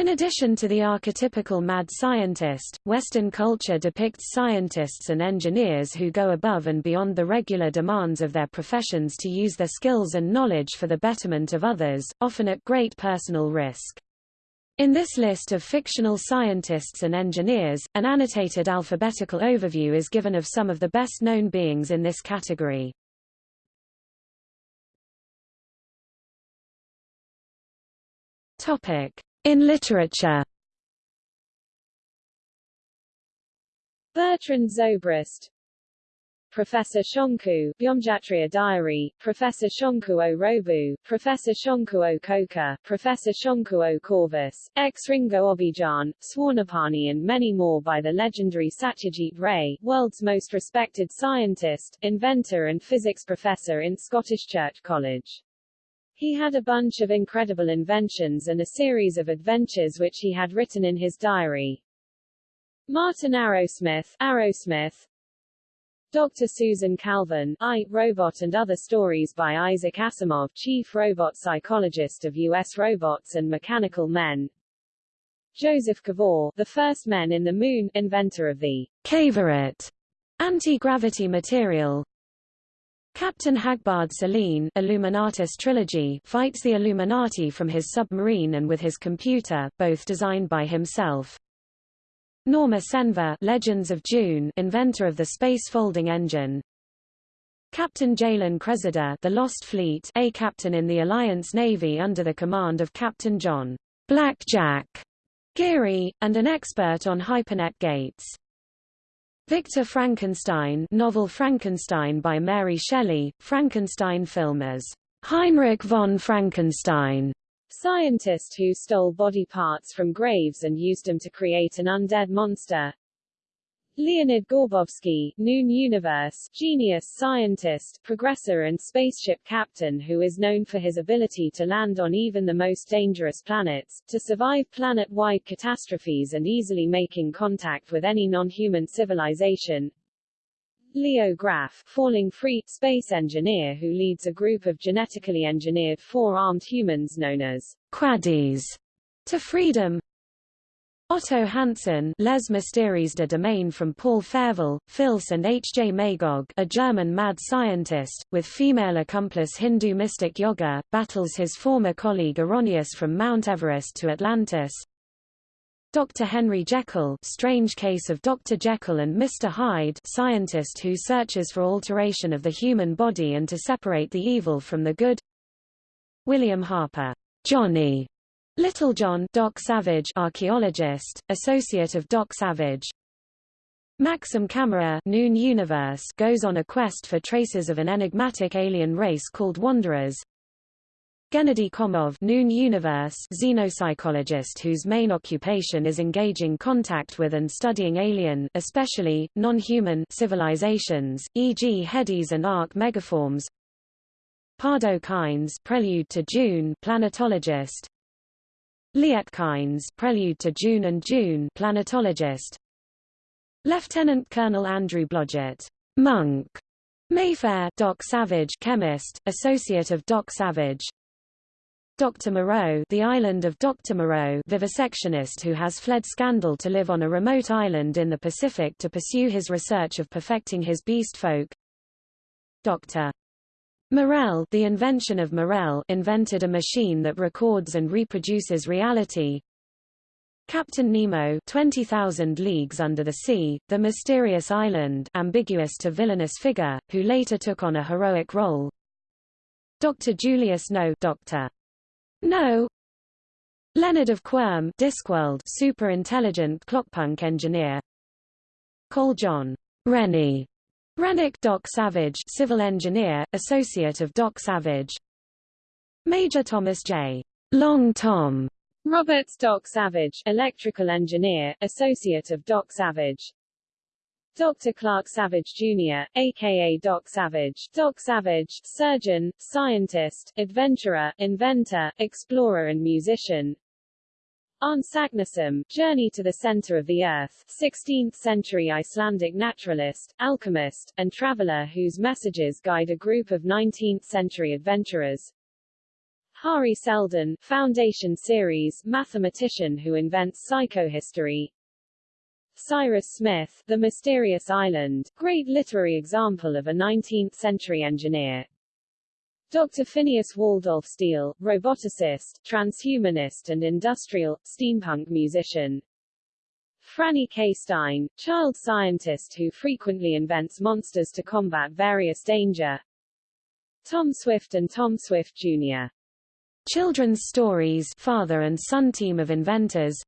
In addition to the archetypical mad scientist, Western culture depicts scientists and engineers who go above and beyond the regular demands of their professions to use their skills and knowledge for the betterment of others, often at great personal risk. In this list of fictional scientists and engineers, an annotated alphabetical overview is given of some of the best-known beings in this category. Topic. In literature Bertrand Zobrist Professor Shonku, Byomjatriya Diary, Professor Shonku o Robu, Professor Shonku o Koka, Professor Shonku o Corvus, X Ringo Obijan, Swarnapani and many more by the legendary Satyajit Ray, world's most respected scientist, inventor and physics professor in Scottish Church College. He had a bunch of incredible inventions and a series of adventures which he had written in his diary. Martin Arrowsmith, Arrowsmith, Dr. Susan Calvin, I, Robot and Other Stories by Isaac Asimov, chief robot psychologist of U.S. Robots and Mechanical Men. Joseph Cavor, the first men in the moon, inventor of the Cavorite anti-gravity material, Captain Hagbard Celine Illuminatus trilogy fights the Illuminati from his submarine and with his computer, both designed by himself. Norma Cenva Legends of Dune inventor of the space folding engine. Captain Jaylen Cresida The Lost Fleet a captain in the Alliance Navy under the command of Captain John Blackjack Geary, and an expert on hypernet gates. Victor Frankenstein novel Frankenstein by Mary Shelley, Frankenstein film as Heinrich von Frankenstein, scientist who stole body parts from graves and used them to create an undead monster. Leonid Gorbovsky, Noon Universe, genius scientist, progressor and spaceship captain who is known for his ability to land on even the most dangerous planets, to survive planet-wide catastrophes and easily making contact with any non-human civilization. Leo Graf, falling free, space engineer who leads a group of genetically engineered four-armed humans known as Quaddies to freedom, Otto Hansen Les Mystères de Domaine from Paul Féval, Fils and H. J. Magog a German mad scientist, with female accomplice Hindu mystic Yoga, battles his former colleague Oronius from Mount Everest to Atlantis. Dr. Henry Jekyll Strange Case of Dr. Jekyll and Mr. Hyde scientist who searches for alteration of the human body and to separate the evil from the good William Harper Johnny Little John Doc Savage archaeologist, associate of Doc Savage. Maxim Kammerer Noon Universe goes on a quest for traces of an enigmatic alien race called Wanderers. Gennady Komov Noon Universe xenopsychologist whose main occupation is engaging contact with and studying alien especially, non-human civilizations, e.g. Hedis and Ark megaforms Pardo Kynes Prelude to Dune planetologist Liet Kynes Prelude to Dune and Dune planetologist Lieutenant Colonel Andrew Blodgett Monk Mayfair Doc Savage chemist associate of Doc Savage Dr. Moreau the island of Dr. Moreau vivisectionist who has fled scandal to live on a remote island in the Pacific to pursue his research of perfecting his beast folk Dr. Morel the invention of Morel invented a machine that records and reproduces reality. Captain Nemo 20,000 Leagues Under the Sea, the mysterious island ambiguous to villainous figure, who later took on a heroic role. Dr. Julius No Dr. No Leonard of Quirm Discworld super intelligent clockpunk engineer Cole John Renny Renwick Doc Savage civil engineer, associate of Doc Savage Major Thomas J. Long Tom Roberts Doc Savage electrical engineer, associate of Doc Savage Dr. Clark Savage Jr., aka Doc Savage, Doc Savage, surgeon, scientist, adventurer, inventor, explorer and musician, Saknussemm, Journey to the Center of the Earth, 16th-century Icelandic naturalist, alchemist, and traveler whose messages guide a group of 19th-century adventurers. Hari Seldon, Foundation Series, mathematician who invents psychohistory. Cyrus Smith, The Mysterious Island, great literary example of a 19th-century engineer. Dr. Phineas Waldolph Steele, roboticist, transhumanist and industrial, steampunk musician. Franny K. Stein, child scientist who frequently invents monsters to combat various danger. Tom Swift and Tom Swift Jr. Children's Stories father and son team of inventors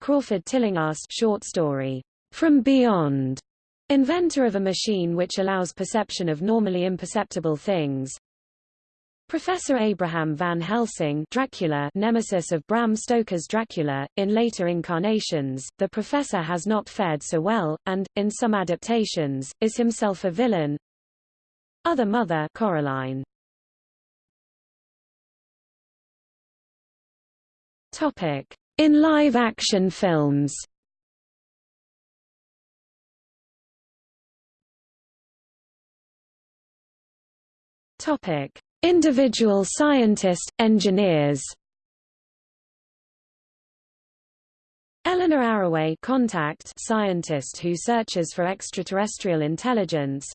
Crawford Tillinghast short story, From Beyond, inventor of a machine which allows perception of normally imperceptible things Professor Abraham Van Helsing Dracula nemesis of Bram Stoker's Dracula, in later incarnations, the professor has not fared so well, and, in some adaptations, is himself a villain. Other mother Coraline. Topic: In live-action films. Topic: Individual scientist engineers. Eleanor Arroway Contact scientist who searches for extraterrestrial intelligence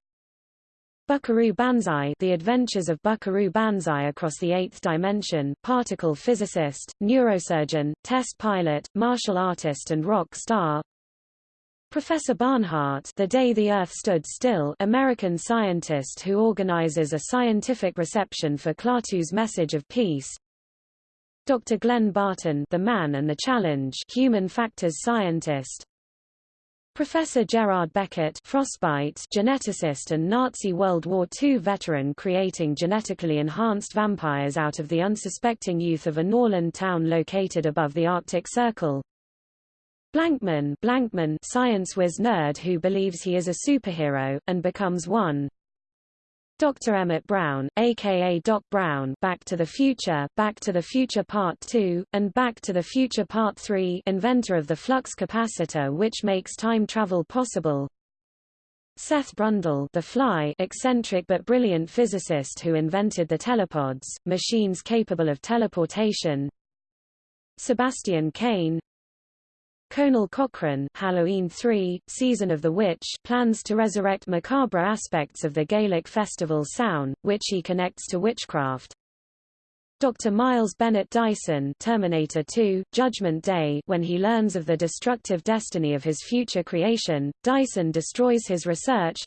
Buckaroo Banzai The Adventures of Buckaroo Banzai Across the Eighth Dimension, particle physicist, neurosurgeon, test pilot, martial artist and rock star Professor Barnhart The Day the Earth Stood Still American scientist who organizes a scientific reception for Klaatu's message of peace Dr. Glenn Barton The Man and the Challenge human factors scientist Professor Gerard Beckett Frostbite geneticist and Nazi World War II veteran creating genetically enhanced vampires out of the unsuspecting youth of a Norland town located above the Arctic Circle. Blankman, Blankman science whiz nerd who believes he is a superhero, and becomes one. Dr. Emmett Brown, aka Doc Brown Back to the Future, Back to the Future Part 2, and Back to the Future Part 3 inventor of the flux capacitor which makes time travel possible. Seth Brundle the Fly eccentric but brilliant physicist who invented the telepods, machines capable of teleportation Sebastian Cain Conal Cochrane Halloween 3, Season of the Witch plans to resurrect macabre aspects of the Gaelic festival Samhain, which he connects to witchcraft. Dr. Miles Bennett Dyson Terminator 2, Judgment Day when he learns of the destructive destiny of his future creation, Dyson destroys his research.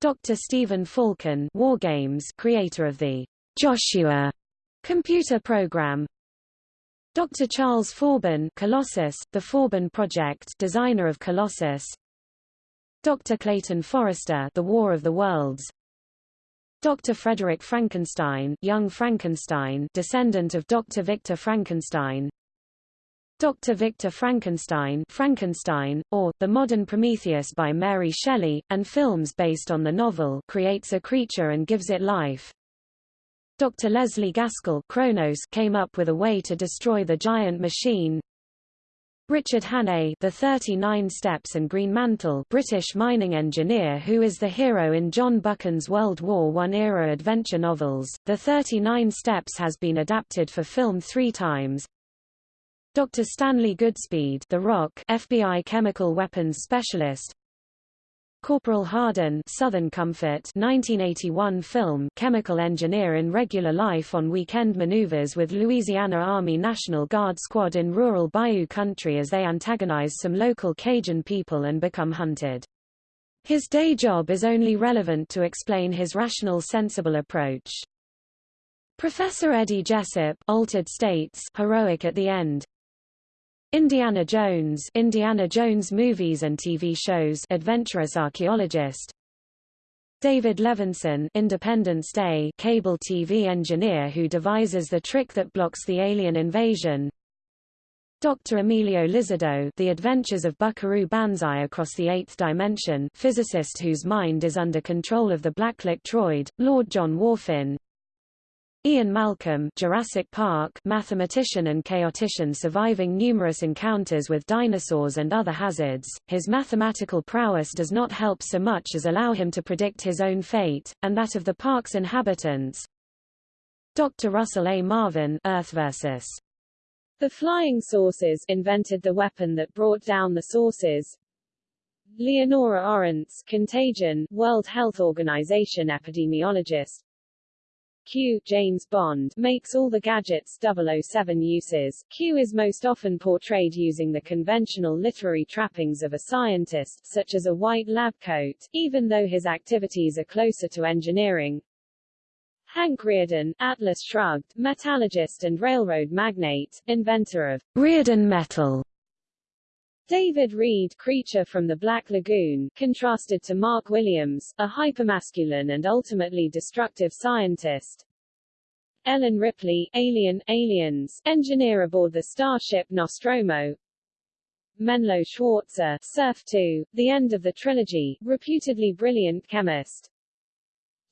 Dr. Stephen Falken War Games creator of the Joshua computer program, Dr. Charles Forbin Colossus, the Forbin Project designer of Colossus Dr. Clayton Forrester The War of the Worlds Dr. Frederick Frankenstein Young Frankenstein descendant of Dr. Victor Frankenstein Dr. Victor Frankenstein Frankenstein, or, The Modern Prometheus by Mary Shelley, and films based on the novel creates a creature and gives it life. Dr. Leslie Gaskell Kronos came up with a way to destroy the giant machine. Richard Hannay The 39 Steps and Greenmantle British mining engineer who is the hero in John Buchan's World War I-era adventure novels. The 39 Steps has been adapted for film three times. Dr. Stanley Goodspeed The Rock FBI chemical weapons specialist Corporal Hardin Southern Comfort 1981 film chemical engineer in regular life on weekend maneuvers with Louisiana Army National Guard squad in rural Bayou country as they antagonize some local Cajun people and become hunted. His day job is only relevant to explain his rational sensible approach. Professor Eddie Jessup Altered States heroic at the end, Indiana Jones Indiana Jones movies and TV shows adventurous archaeologist David Levinson Independence Day cable TV engineer who devises the trick that blocks the alien invasion Dr. Emilio Lizardo The Adventures of Buckaroo Banzai Across the Eighth Dimension physicist whose mind is under control of the Blacklight droid, Lord John Whorfin Ian Malcolm Jurassic Park mathematician and chaotician surviving numerous encounters with dinosaurs and other hazards, his mathematical prowess does not help so much as allow him to predict his own fate, and that of the park's inhabitants. Dr. Russell A. Marvin Earth vs. The Flying Saucers invented the weapon that brought down the saucers. Leonora Orantes, Contagion, World Health Organization epidemiologist. Q. James Bond, makes all the gadgets 007 uses. Q is most often portrayed using the conventional literary trappings of a scientist, such as a white lab coat, even though his activities are closer to engineering. Hank Rearden, Atlas Shrugged, metallurgist and railroad magnate, inventor of Rearden metal. David Reed, creature from the Black Lagoon, contrasted to Mark Williams, a hypermasculine and ultimately destructive scientist. Ellen Ripley, Alien, Aliens, engineer aboard the starship Nostromo. Menlo Schwartzer, Surf 2, the end of the trilogy, reputedly brilliant chemist.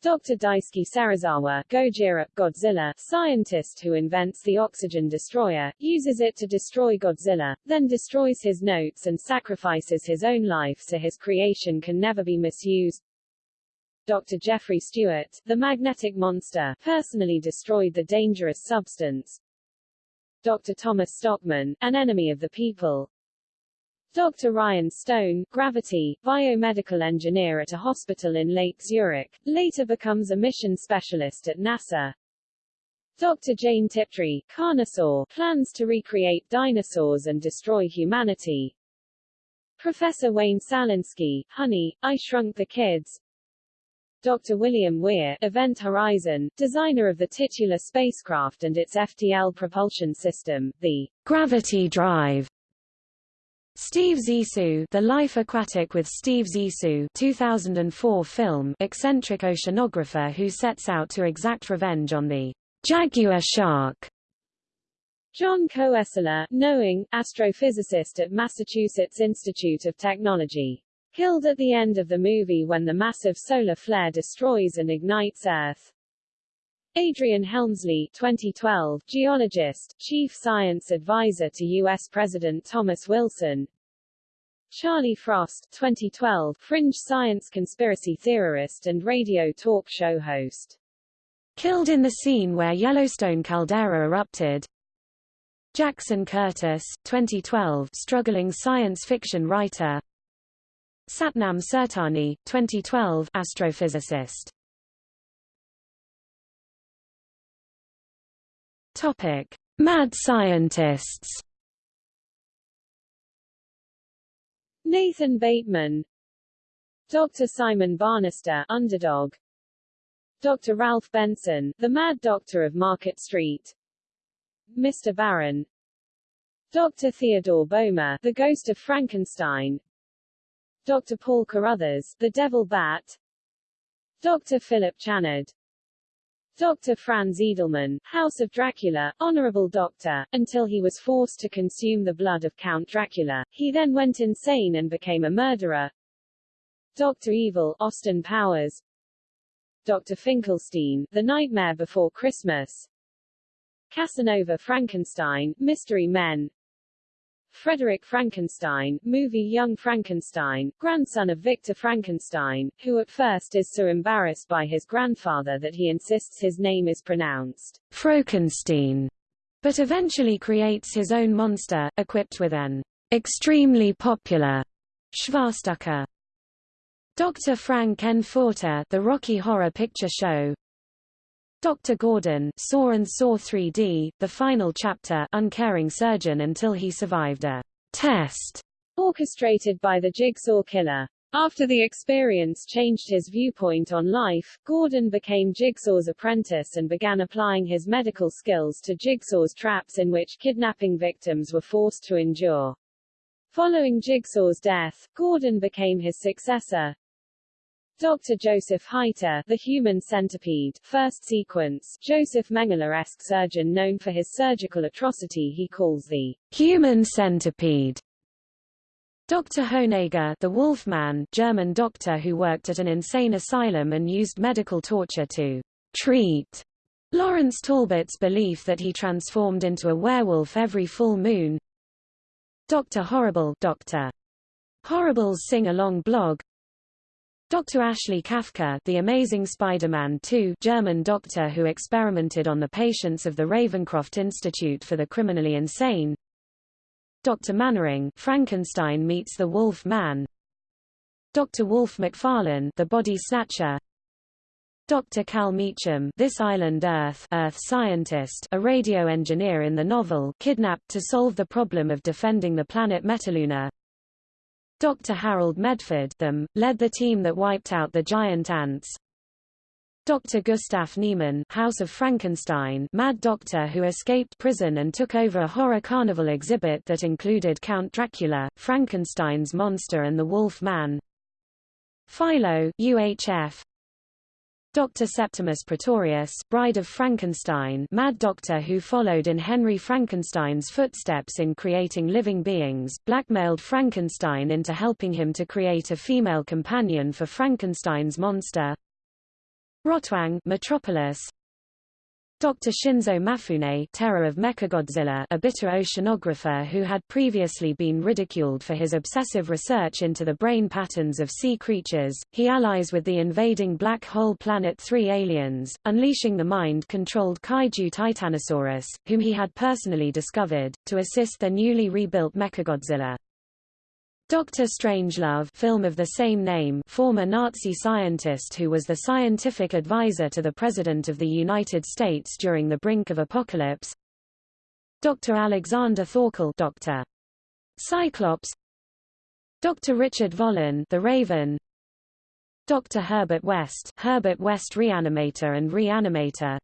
Dr. Daisuke Serizawa Gojira, Godzilla, scientist who invents the oxygen destroyer, uses it to destroy Godzilla, then destroys his notes and sacrifices his own life so his creation can never be misused. Dr. Jeffrey Stewart, the magnetic monster, personally destroyed the dangerous substance. Dr. Thomas Stockman, an enemy of the people, Dr. Ryan Stone, Gravity, biomedical engineer at a hospital in Lake Zurich, later becomes a mission specialist at NASA. Dr. Jane Tiptree, Carnosaur, plans to recreate dinosaurs and destroy humanity. Professor Wayne Szalinski, Honey, I Shrunk the Kids. Dr. William Weir, Event Horizon, designer of the titular spacecraft and its FTL propulsion system, the Gravity Drive. Steve Zissou The Life Aquatic with Steve Zissou 2004 film eccentric oceanographer who sets out to exact revenge on the jaguar shark. John Koestler, knowing, astrophysicist at Massachusetts Institute of Technology. Killed at the end of the movie when the massive solar flare destroys and ignites Earth. Adrian Helmsley 2012, geologist, chief science advisor to U.S. President Thomas Wilson Charlie Frost 2012, fringe science conspiracy theorist and radio talk show host. Killed in the scene where Yellowstone caldera erupted Jackson Curtis 2012, struggling science fiction writer Satnam Tsurutani 2012, astrophysicist Topic: Mad scientists. Nathan Bateman, Dr. Simon Bannister, Underdog, Dr. Ralph Benson, the Mad Doctor of Market Street, Mr. Baron, Dr. Theodore Boehmer, the Ghost of Frankenstein, Dr. Paul Carruthers, the Devil Bat, Dr. Philip Channard, Dr. Franz Edelman, House of Dracula, Honorable Doctor, until he was forced to consume the blood of Count Dracula. He then went insane and became a murderer. Dr. Evil, Austin Powers. Dr. Finkelstein, The Nightmare Before Christmas. Casanova Frankenstein, Mystery Men. Frederick Frankenstein, movie Young Frankenstein, grandson of Victor Frankenstein, who at first is so embarrassed by his grandfather that he insists his name is pronounced Frankenstein, but eventually creates his own monster, equipped with an extremely popular Schwarzenegger. Dr. Frank-N-Furter The Rocky Horror Picture Show Dr. Gordon Saw and Saw 3D, the final chapter uncaring surgeon until he survived a test orchestrated by the Jigsaw Killer. After the experience changed his viewpoint on life, Gordon became Jigsaw's apprentice and began applying his medical skills to Jigsaw's traps in which kidnapping victims were forced to endure. Following Jigsaw's death, Gordon became his successor, Dr. Joseph Heiter, the human centipede, first sequence, Joseph Mengele-esque surgeon known for his surgical atrocity he calls the human centipede. Dr. Honegger the Wolfman, German doctor who worked at an insane asylum and used medical torture to treat Lawrence Talbot's belief that he transformed into a werewolf every full moon. Dr. Horrible Dr. Horrible's sing-along blog Dr. Ashley Kafka, the Amazing Spider-Man 2 German doctor who experimented on the patients of the Ravencroft Institute for the Criminally Insane. Dr. Mannering, Frankenstein meets the Wolf Man. Dr. Wolf McFarlane, the Body Snatcher. Dr. Cal Meacham, this island Earth, Earth scientist, a radio engineer in the novel, kidnapped to solve the problem of defending the planet Metaluna. Dr. Harold Medford them, led the team that wiped out the giant ants. Dr. Gustav Niemann House of Frankenstein mad doctor who escaped prison and took over a horror carnival exhibit that included Count Dracula, Frankenstein's monster and the Wolf Man. Philo UHF, Dr. Septimus Pretorius, Bride of Frankenstein Mad Doctor who followed in Henry Frankenstein's footsteps in creating living beings, blackmailed Frankenstein into helping him to create a female companion for Frankenstein's monster. Rotwang Metropolis, Dr. Shinzo Mafune Terror of Mechagodzilla a bitter oceanographer who had previously been ridiculed for his obsessive research into the brain patterns of sea creatures, he allies with the invading Black Hole Planet 3 aliens, unleashing the mind-controlled kaiju Titanosaurus, whom he had personally discovered, to assist their newly rebuilt Mechagodzilla. Dr. Strangelove film of the same name former Nazi scientist who was the scientific advisor to the President of the United States during the brink of apocalypse Dr. Alexander Thorkel Dr. Cyclops Dr. Richard Vollin the Raven Dr. Herbert West Herbert West Reanimator and Reanimator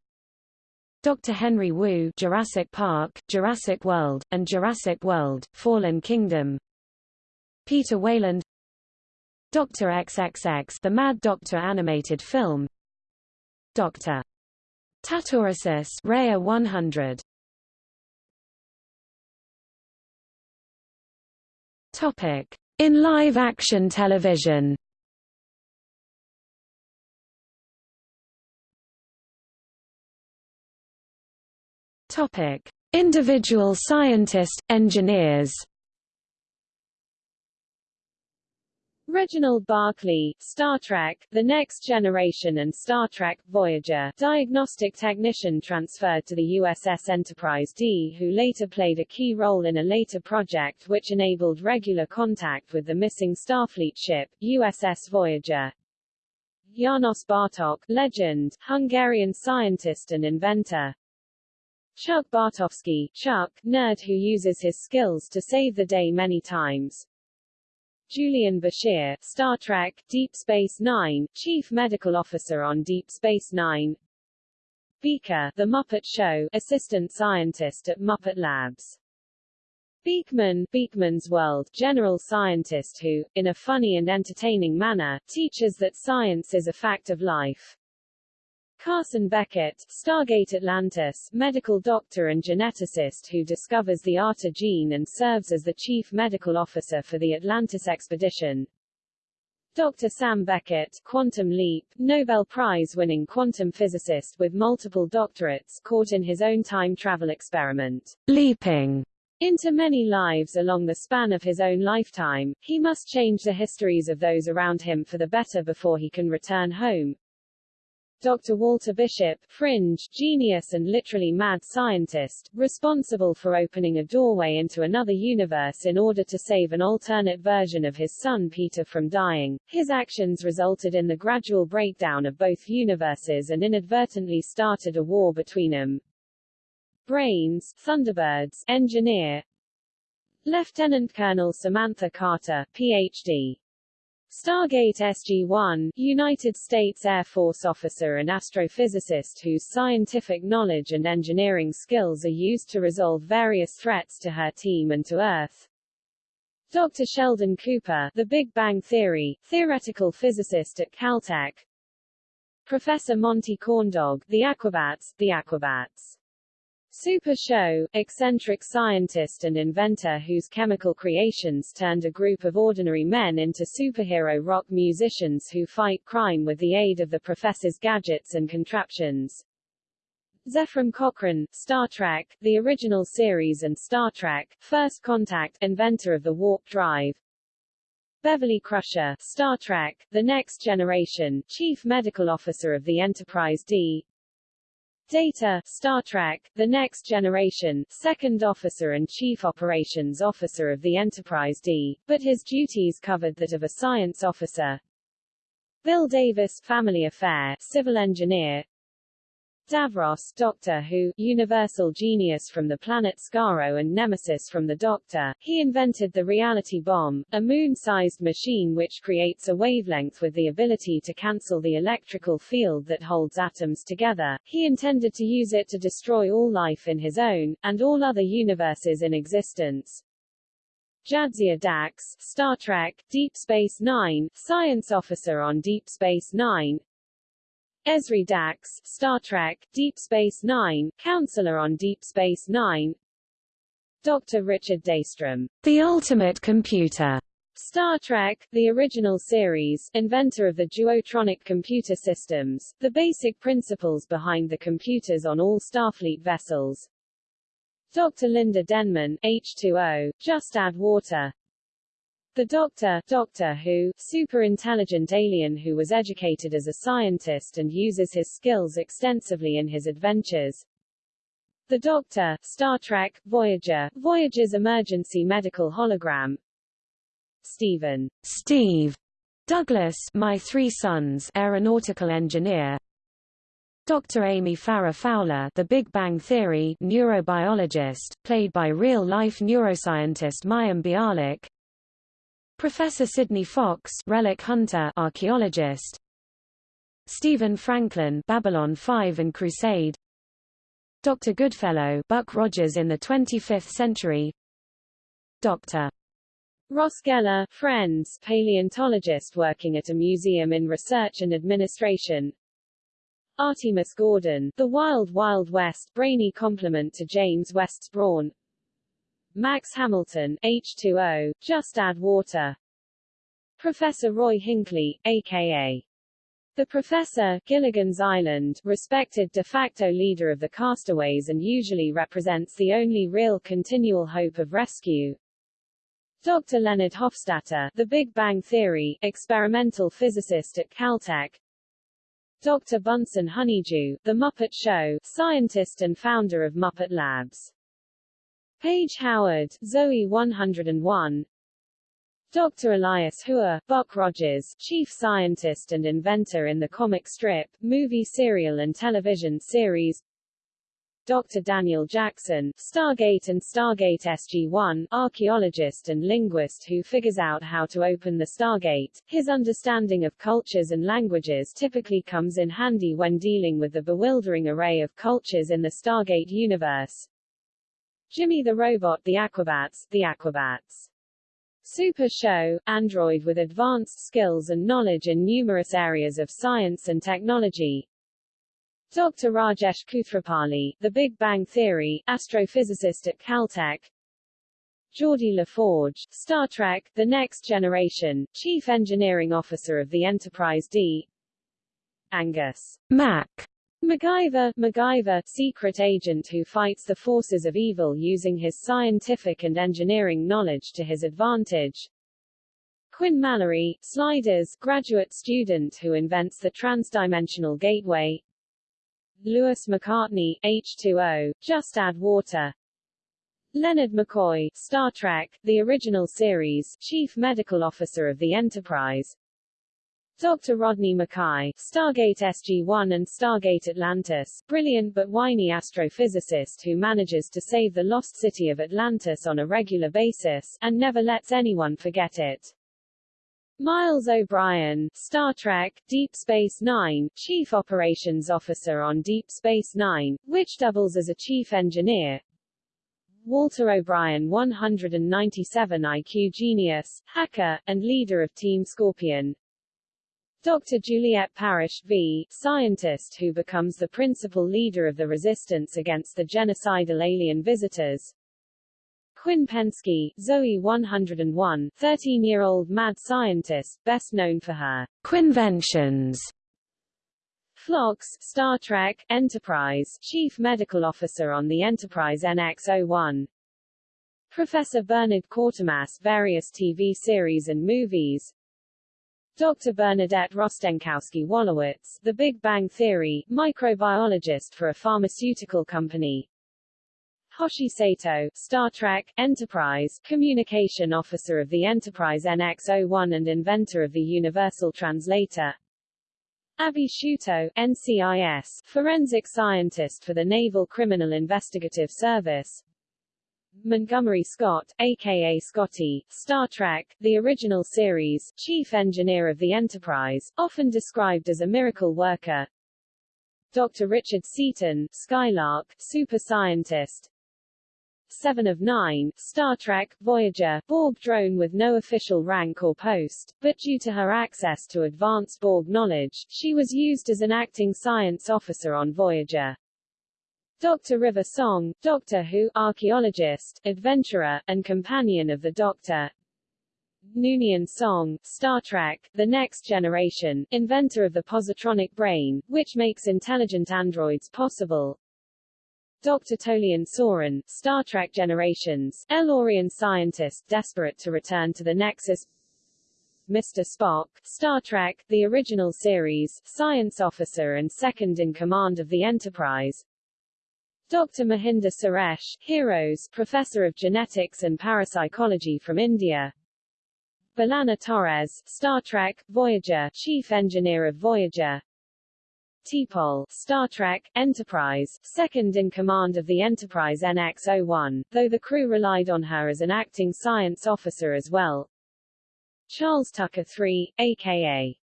Dr. Henry Wu Jurassic Park, Jurassic World, and Jurassic World, Fallen Kingdom Peter Wayland Dr. XXX The Mad Doctor animated film Dr. Tatorasus Raya 100 Topic In live action television Topic Individual scientist engineers Reginald Barclay, Star Trek, The Next Generation and Star Trek, Voyager, diagnostic technician transferred to the USS Enterprise D who later played a key role in a later project which enabled regular contact with the missing Starfleet ship, USS Voyager. Janos Bartok, legend, Hungarian scientist and inventor. Chuck Bartowski, Chuck, nerd who uses his skills to save the day many times. Julian Bashir, Star Trek, Deep Space Nine, Chief Medical Officer on Deep Space Nine. Beaker, The Muppet Show, Assistant Scientist at Muppet Labs. Beakman, Beakman's World, general scientist who, in a funny and entertaining manner, teaches that science is a fact of life. Carson Beckett, Stargate Atlantis, medical doctor and geneticist who discovers the ATA gene and serves as the chief medical officer for the Atlantis expedition. Dr. Sam Beckett, Quantum Leap, Nobel Prize-winning quantum physicist with multiple doctorates caught in his own time travel experiment, leaping into many lives along the span of his own lifetime, he must change the histories of those around him for the better before he can return home. Dr. Walter Bishop, fringe, genius and literally mad scientist, responsible for opening a doorway into another universe in order to save an alternate version of his son Peter from dying. His actions resulted in the gradual breakdown of both universes and inadvertently started a war between them. Brains, Thunderbirds, engineer, Lieutenant Colonel Samantha Carter, Ph.D. Stargate SG-1, United States Air Force officer and astrophysicist whose scientific knowledge and engineering skills are used to resolve various threats to her team and to Earth. Dr. Sheldon Cooper, The Big Bang Theory, theoretical physicist at Caltech. Professor Monty Corndog, The Aquabats, The Aquabats. Super Show, eccentric scientist and inventor whose chemical creations turned a group of ordinary men into superhero rock musicians who fight crime with the aid of the professor's gadgets and contraptions. Zefram Cochrane, Star Trek, the original series and Star Trek, First Contact, inventor of the warp drive. Beverly Crusher, Star Trek, The Next Generation, Chief Medical Officer of the Enterprise D. Data, Star Trek, The Next Generation, Second Officer and Chief Operations Officer of the Enterprise D, but his duties covered that of a science officer. Bill Davis, Family Affair, Civil Engineer, Davros, Doctor Who, Universal Genius from the planet Skaro and Nemesis from the Doctor, he invented the reality bomb, a moon-sized machine which creates a wavelength with the ability to cancel the electrical field that holds atoms together. He intended to use it to destroy all life in his own, and all other universes in existence. Jadzia Dax, Star Trek, Deep Space Nine, Science Officer on Deep Space Nine, Ezri Dax, Star Trek, Deep Space Nine, Counselor on Deep Space Nine Dr. Richard Daystrom, The Ultimate Computer, Star Trek, the original series, inventor of the duotronic computer systems, the basic principles behind the computers on all Starfleet vessels. Dr. Linda Denman, H2O, Just Add Water, the Doctor, Doctor Who, super-intelligent alien who was educated as a scientist and uses his skills extensively in his adventures. The Doctor, Star Trek, Voyager, Voyager's emergency medical hologram. Stephen, Steve Douglas, My Three Sons, aeronautical engineer. Dr. Amy Farrah Fowler, The Big Bang Theory, neurobiologist, played by real-life neuroscientist Mayim Bialik. Professor Sidney Fox, relic hunter, archaeologist. Stephen Franklin, Babylon 5 and Crusade. Dr. Goodfellow, Buck Rogers in the 25th century. Dr. Ross Geller, Friends, paleontologist working at a museum in research and administration. Artemus Gordon, The Wild Wild West, brainy complement to James West's brawn. Max Hamilton, H2O, Just Add Water. Professor Roy Hinkley, a.k.a. The Professor, Gilligan's Island, respected de facto leader of the castaways and usually represents the only real continual hope of rescue. Dr. Leonard Hofstadter, The Big Bang Theory, experimental physicist at Caltech. Dr. Bunsen Honeydew, The Muppet Show, scientist and founder of Muppet Labs. Paige Howard, Zoey 101 Dr. Elias Huer, Buck Rogers, chief scientist and inventor in the comic strip, movie serial and television series Dr. Daniel Jackson, Stargate and Stargate SG-1, archaeologist and linguist who figures out how to open the Stargate. His understanding of cultures and languages typically comes in handy when dealing with the bewildering array of cultures in the Stargate universe. Jimmy the Robot The Aquabats, The Aquabats. Super Show, android with advanced skills and knowledge in numerous areas of science and technology. Dr. Rajesh Koothrappali, The Big Bang Theory, astrophysicist at Caltech. Geordi LaForge, Star Trek, The Next Generation, Chief Engineering Officer of the Enterprise D. Angus Mac MacGyver, MacGyver, secret agent who fights the forces of evil using his scientific and engineering knowledge to his advantage. Quinn Mallory, Sliders, graduate student who invents the transdimensional gateway. Lewis McCartney, H2O, Just Add Water. Leonard McCoy, Star Trek, the original series, Chief Medical Officer of the Enterprise. Dr. Rodney McKay, Stargate SG-1 and Stargate Atlantis, brilliant but whiny astrophysicist who manages to save the lost city of Atlantis on a regular basis, and never lets anyone forget it. Miles O'Brien, Star Trek, Deep Space Nine, Chief Operations Officer on Deep Space Nine, which doubles as a chief engineer. Walter O'Brien 197 IQ genius, hacker, and leader of Team Scorpion, Dr. Juliet Parrish v. Scientist who becomes the principal leader of the resistance against the genocidal alien visitors. Quinn Pensky, Zoey 101, 13-year-old mad scientist, best known for her Quinventions. Phlox, Star Trek, Enterprise, Chief Medical Officer on the Enterprise NX-01. Professor Bernard Quatermass various TV series and movies Dr. Bernadette Rostenkowski-Wolowitz, The Big Bang Theory, microbiologist for a pharmaceutical company. Hoshi Sato, Star Trek, Enterprise, communication officer of the Enterprise NX-01 and inventor of the Universal Translator. Abby Sciuto, NCIS, forensic scientist for the Naval Criminal Investigative Service. Montgomery Scott, aka Scotty, Star Trek, the original series, chief engineer of the Enterprise, often described as a miracle worker. Dr. Richard Seaton, Skylark, super scientist. Seven of Nine, Star Trek, Voyager, Borg drone with no official rank or post, but due to her access to advanced Borg knowledge, she was used as an acting science officer on Voyager. Dr. River Song, Doctor Who, archaeologist, adventurer, and companion of the Doctor. Noonien Soong, Star Trek, The Next Generation, inventor of the positronic brain, which makes intelligent androids possible. Dr. Tolian Soren, Star Trek Generations, El-Aurian scientist desperate to return to the Nexus. Mr. Spock, Star Trek, the original series, science officer and second in command of the Enterprise. Dr. Mohinder Suresh, Heroes, Professor of Genetics and Parapsychology from India. B'Elanna Torres, Star Trek, Voyager, Chief Engineer of Voyager. T'Pol, Star Trek, Enterprise, second in command of the Enterprise NX-01, though the crew relied on her as an acting science officer as well. Charles Tucker III, a.k.a.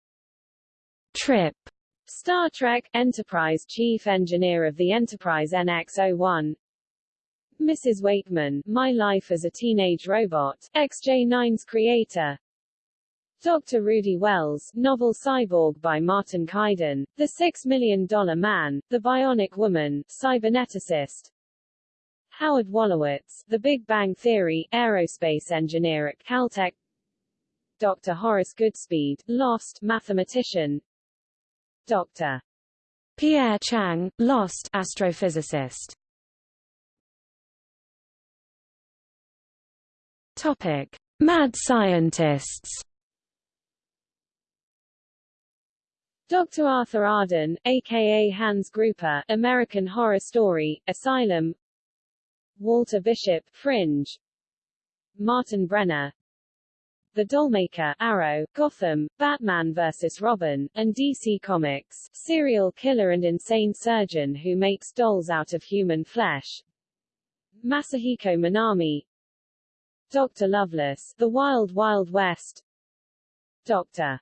Trip, Star Trek Enterprise Chief Engineer of the Enterprise NX-01 Mrs. Wakeman, My Life as a Teenage Robot, XJ9's creator Dr. Rudy Wells, novel Cyborg by Martin Caidin, The Six Million Dollar Man, The Bionic Woman, Cyberneticist Howard Wolowitz, The Big Bang Theory, aerospace engineer at Caltech Dr. Horace Goodspeed, Lost, mathematician Dr. Pierre Chang, Lost astrophysicist. Topic: Mad scientists. Dr. Arthur Arden, aka Hans Gruber, American Horror Story, Asylum Walter Bishop, Fringe Martin Brenner, the Dollmaker, Arrow, Gotham, Batman vs. Robin, and DC Comics, serial killer and insane surgeon who makes dolls out of human flesh. Masahiko Minami Dr. Lovelace, The Wild Wild West Dr.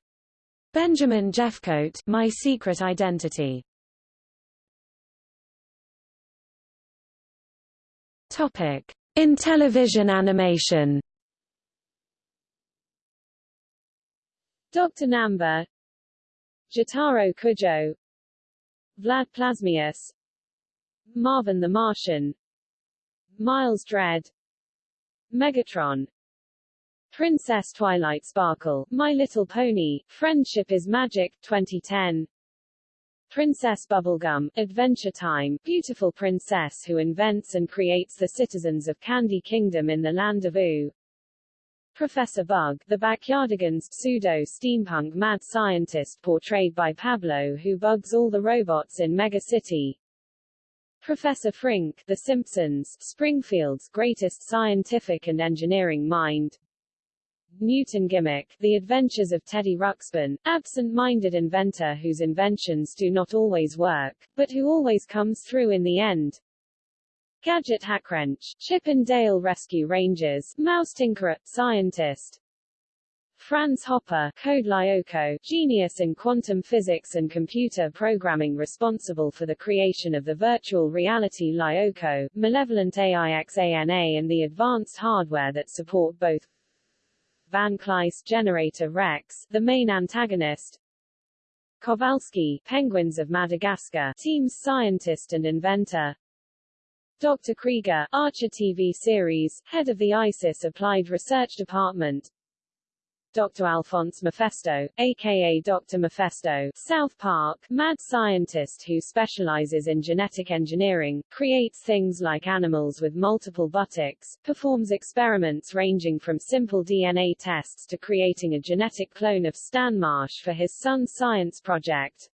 Benjamin Jeffcoat, My Secret Identity Topic. In television animation Dr. Namba Jotaro Kujo. Vlad Plasmius Marvin the Martian. Miles Dread Megatron. Princess Twilight Sparkle, My Little Pony, Friendship is Magic, 2010 Princess Bubblegum, Adventure Time, beautiful princess who invents and creates the citizens of Candy Kingdom in the land of Ooo. Professor Bug, the Backyardigans pseudo-steampunk mad scientist portrayed by Pablo who bugs all the robots in Mega City. Professor Frink, The Simpsons, Springfield's greatest scientific and engineering mind. Newton Gimmick, The Adventures of Teddy Ruxpin, absent-minded inventor whose inventions do not always work, but who always comes through in the end. Gadget Hackwrench, Chip and Dale Rescue Rangers, Mouse Tinkerer, Scientist. Franz Hopper, Code Lyoko, genius in quantum physics and computer programming responsible for the creation of the virtual reality Lyoko, malevolent AIXANA and the advanced hardware that support both Van Kleist Generator Rex, the main antagonist, Kowalski, Penguins of Madagascar, team's scientist and inventor, Dr. Krieger, Archer TV series, head of the ISIS Applied Research Department. Dr. Alphonse Mephisto, aka Dr. Mephisto, South Park, mad scientist who specializes in genetic engineering, creates things like animals with multiple buttocks, performs experiments ranging from simple DNA tests to creating a genetic clone of Stan Marsh for his son's science project.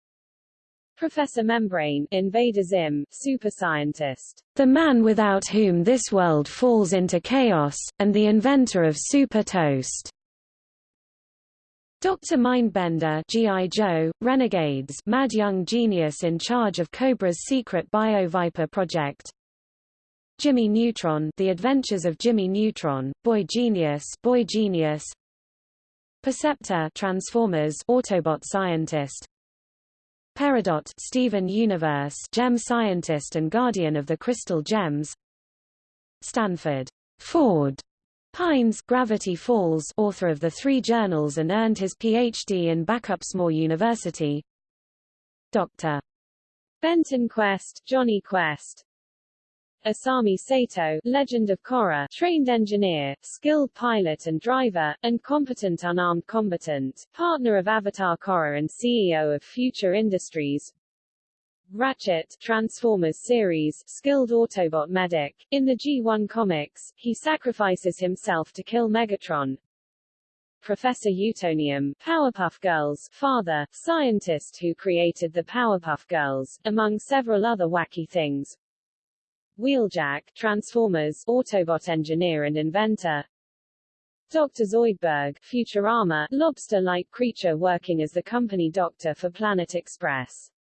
Professor Membrane, Invader Zim, super scientist. The man without whom this world falls into chaos, and the inventor of Super Toast. Dr. Mindbender G.I. Joe, Renegades mad young genius in charge of Cobra's secret Bio-Viper project Jimmy Neutron The Adventures of Jimmy Neutron, Boy Genius Boy Genius Perceptor Transformers Autobot scientist Peridot Steven Universe gem scientist and guardian of the crystal gems Stanford Ford Pines Gravity Falls author of the three journals and earned his Ph.D. in Backupsmore University Dr. Benton Quest Jonny Quest Asami Sato, Legend of Korra, trained engineer, skilled pilot and driver, and competent unarmed combatant, partner of Avatar Korra and CEO of Future Industries. Ratchet, Transformers series, skilled Autobot medic. In the G1 comics, he sacrifices himself to kill Megatron. Professor Utonium, Powerpuff Girls, father, scientist who created the Powerpuff Girls, among several other wacky things. Wheeljack, Transformers, Autobot engineer and inventor. Dr. Zoidberg, Futurama, lobster-like creature working as the company doctor for Planet Express.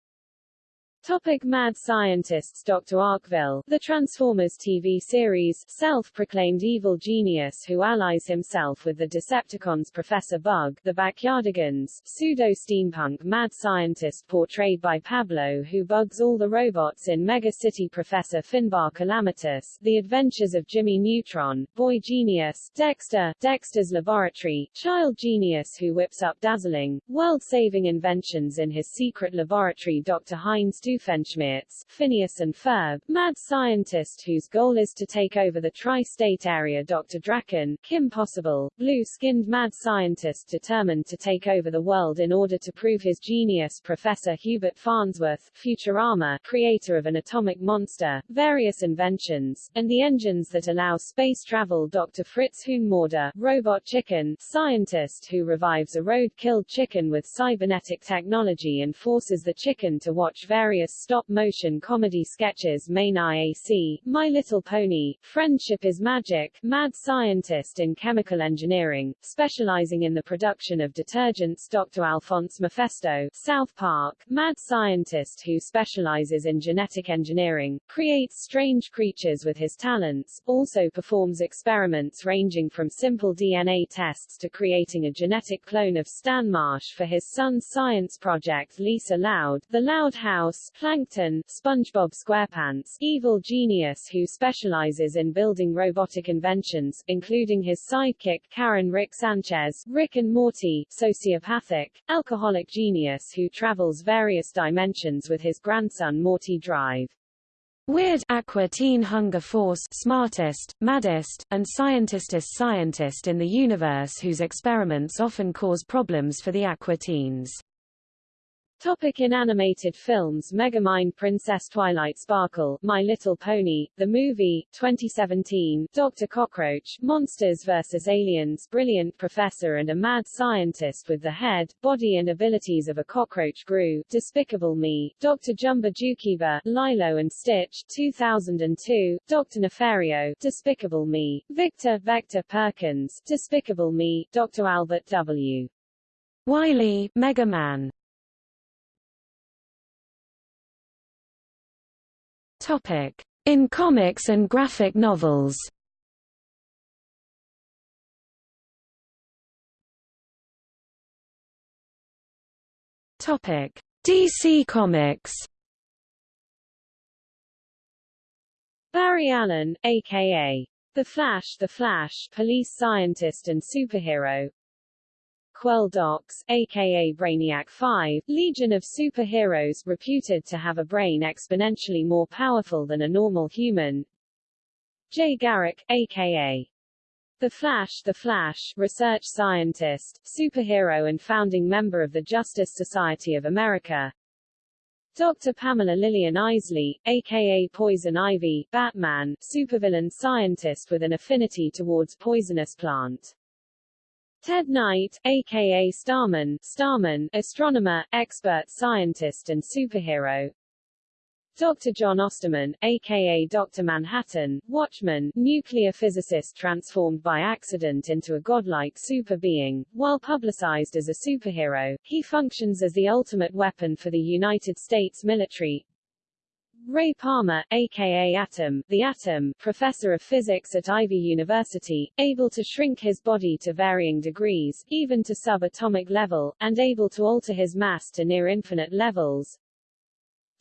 Topic Mad Scientists Dr. Arkeville, the Transformers TV series, self-proclaimed evil genius who allies himself with the Decepticons Professor Bug, the Backyardigans, pseudo-steampunk mad scientist portrayed by Pablo who bugs all the robots in Mega City Professor Finbar Calamitous, The Adventures of Jimmy Neutron, Boy Genius, Dexter, Dexter's Laboratory, Child Genius who whips up dazzling, world-saving inventions in his secret laboratory Dr. Heinz Doofenshmirtz, Phineas and Ferb, mad scientist whose goal is to take over the tri-state area Dr. Drakken, Kim Possible, blue-skinned mad scientist determined to take over the world in order to prove his genius Professor Hubert Farnsworth, Futurama, creator of an atomic monster, various inventions, and the engines that allow space travel Dr. Fritz Huhnmörder, robot chicken, scientist who revives a road-killed chicken with cybernetic technology and forces the chicken to watch various stop-motion comedy sketches Mane-iac, My Little Pony, Friendship is Magic, mad scientist in chemical engineering, specializing in the production of detergents Dr. Alphonse Mephisto, South Park, mad scientist who specializes in genetic engineering, creates strange creatures with his talents, also performs experiments ranging from simple DNA tests to creating a genetic clone of Stan Marsh for his son's science project Lisa Loud, The Loud House, Plankton, SpongeBob SquarePants, evil genius who specializes in building robotic inventions, including his sidekick Karen Rick Sanchez, Rick and Morty, sociopathic, alcoholic genius who travels various dimensions with his grandson Morty Drive. Weird Aqua Teen Hunger Force smartest, maddest, and scientistest scientist in the universe whose experiments often cause problems for the Aqua Teens. Topic in animated films Megamind Princess Twilight Sparkle, My Little Pony, The Movie, 2017, Dr. Cockroach, Monsters vs. Aliens Brilliant Professor and a Mad Scientist with the Head, Body and Abilities of a Cockroach Gru, Despicable Me, Dr. Jumba Jookiba, Lilo and Stitch, 2002, Dr. Nefario, Despicable Me, Victor Vector Perkins, Despicable Me, Dr. Albert W. Wily, Mega Man In comics and graphic novels. DC Comics. Barry Allen, aka The Flash The Flash, police scientist and superhero, Querl Dox, aka Brainiac 5, legion of superheroes reputed to have a brain exponentially more powerful than a normal human. Jay Garrick, aka The Flash The Flash, research scientist, superhero and founding member of the Justice Society of America. Dr. Pamela Lillian Isley, aka Poison Ivy, Batman, supervillain scientist with an affinity towards poisonous plant. Ted Knight, aka Starman, Starman, astronomer, expert scientist and superhero. Dr. John Osterman, aka Dr. Manhattan, Watchman, nuclear physicist transformed by accident into a godlike super being. While publicized as a superhero, he functions as the ultimate weapon for the United States military. Ray Palmer, aka Atom, the Atom, professor of physics at Ivy University, able to shrink his body to varying degrees, even to subatomic level, and able to alter his mass to near infinite levels.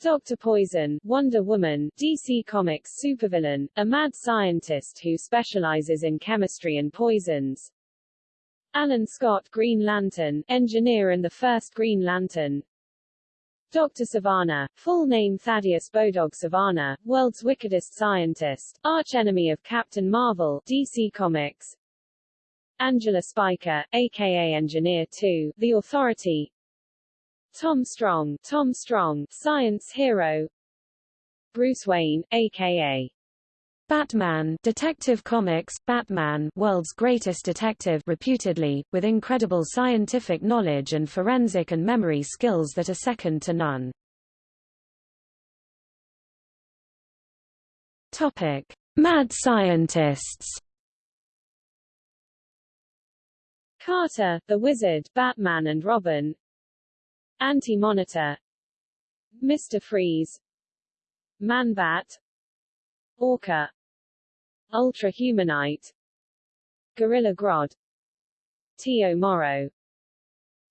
Dr. Poison, Wonder Woman, DC Comics supervillain, a mad scientist who specializes in chemistry and poisons. Alan Scott Green Lantern, engineer and the first Green Lantern. Dr. Sivana, full name Thaddeus Bodog Sivana, world's wickedest scientist, archenemy of Captain Marvel, DC Comics. Angela Spica, aka Engineer 2, The Authority, Tom Strong, Tom Strong, science hero. Bruce Wayne, aka Batman Detective Comics, Batman world's greatest detective reputedly, with incredible scientific knowledge and forensic and memory skills that are second to none. Topic. Mad scientists Carter, the Wizard, Batman and Robin Anti-Monitor Mr. Freeze Man-Bat Orca Ultra-Humanite Gorilla Grodd T. O. Morrow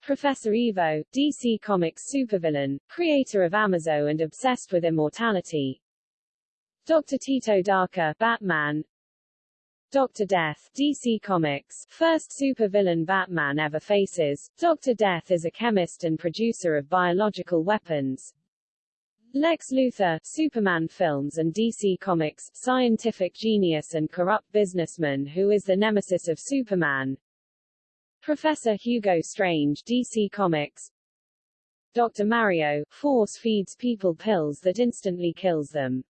Professor Ivo, DC Comics supervillain, creator of Amazo and obsessed with immortality. Dr. Tito Darker, Batman, Dr. Death, DC Comics, first supervillain Batman ever faces. Dr. Death is a chemist and producer of biological weapons. Lex Luthor, Superman films and DC Comics, scientific genius and corrupt businessman who is the nemesis of Superman. Professor Hugo Strange, DC Comics. Dr. Mario, force feeds people pills that instantly kills them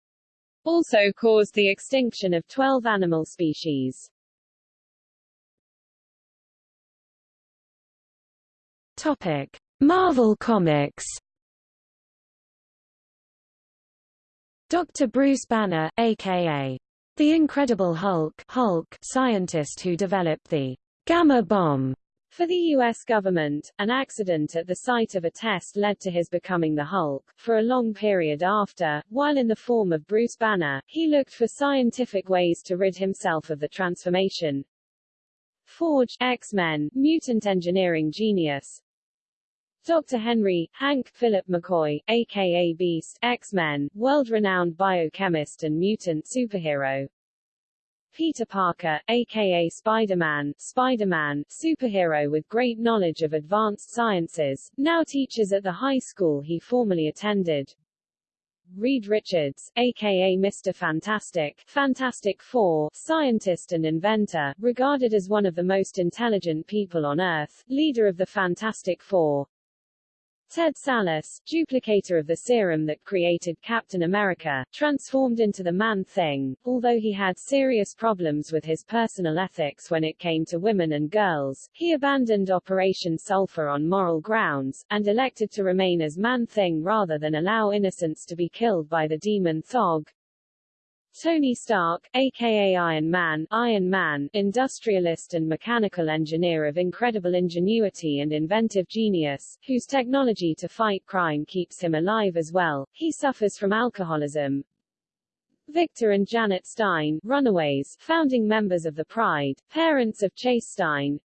also caused the extinction of 12 animal species. Topic: Marvel Comics. Dr. Bruce Banner, aka the Incredible Hulk, Hulk scientist who developed the Gamma Bomb for the U.S. government, an accident at the site of a test led to his becoming the Hulk. For a long period after, while in the form of Bruce Banner, he looked for scientific ways to rid himself of the transformation. Forge, X-Men, mutant engineering genius, Dr. Henry, Hank, Philip McCoy, aka Beast, X-Men, world-renowned biochemist and mutant superhero, Peter Parker, aka Spider-Man, Spider-Man, superhero with great knowledge of advanced sciences, now teaches at the high school he formerly attended. Reed Richards, aka Mr. Fantastic, Fantastic Four, scientist and inventor, regarded as one of the most intelligent people on Earth, leader of the Fantastic Four. Ted Sallis, duplicator of the serum that created Captain America, transformed into the Man-Thing. Although he had serious problems with his personal ethics when it came to women and girls, he abandoned Operation Sulphur on moral grounds, and elected to remain as Man-Thing rather than allow innocents to be killed by the demon Thog. Tony Stark, aka Iron Man, Iron Man, industrialist and mechanical engineer of incredible ingenuity and inventive genius, whose technology to fight crime keeps him alive as well. He suffers from alcoholism. Victor and Janet Stein, runaways, founding members of the Pride, parents of Chase Stein,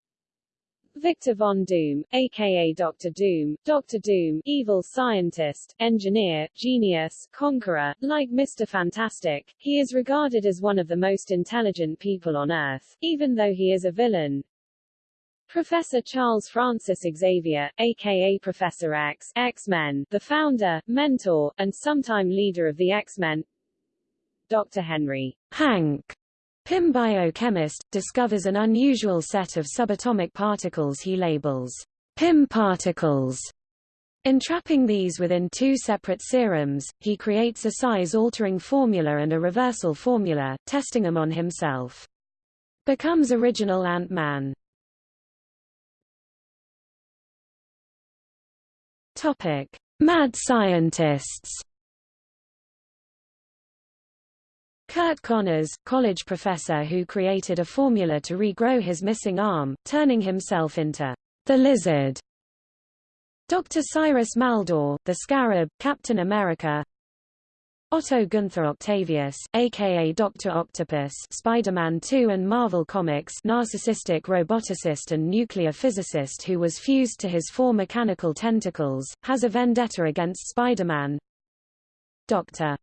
Victor Von Doom, aka Doctor Doom, Doctor Doom, evil scientist, engineer, genius, conqueror, like Mr. Fantastic, he is regarded as one of the most intelligent people on Earth, even though he is a villain. Professor Charles Francis Xavier, aka Professor X, X-Men, the founder, mentor, and sometime leader of the X-Men. Dr. Henry Hank Pym biochemist, discovers an unusual set of subatomic particles he labels Pym particles. Entrapping these within two separate serums, he creates a size-altering formula and a reversal formula, testing them on himself. Becomes original Ant-Man. Mad scientists. Curt Connors, college professor who created a formula to regrow his missing arm, turning himself into the lizard. Dr. Cyrus Maldor, the Scarab, Captain America. Otto Gunther Octavius, aka Dr. Octopus Spider-Man 2 and Marvel Comics narcissistic roboticist and nuclear physicist who was fused to his four mechanical tentacles, has a vendetta against Spider-Man. Dr.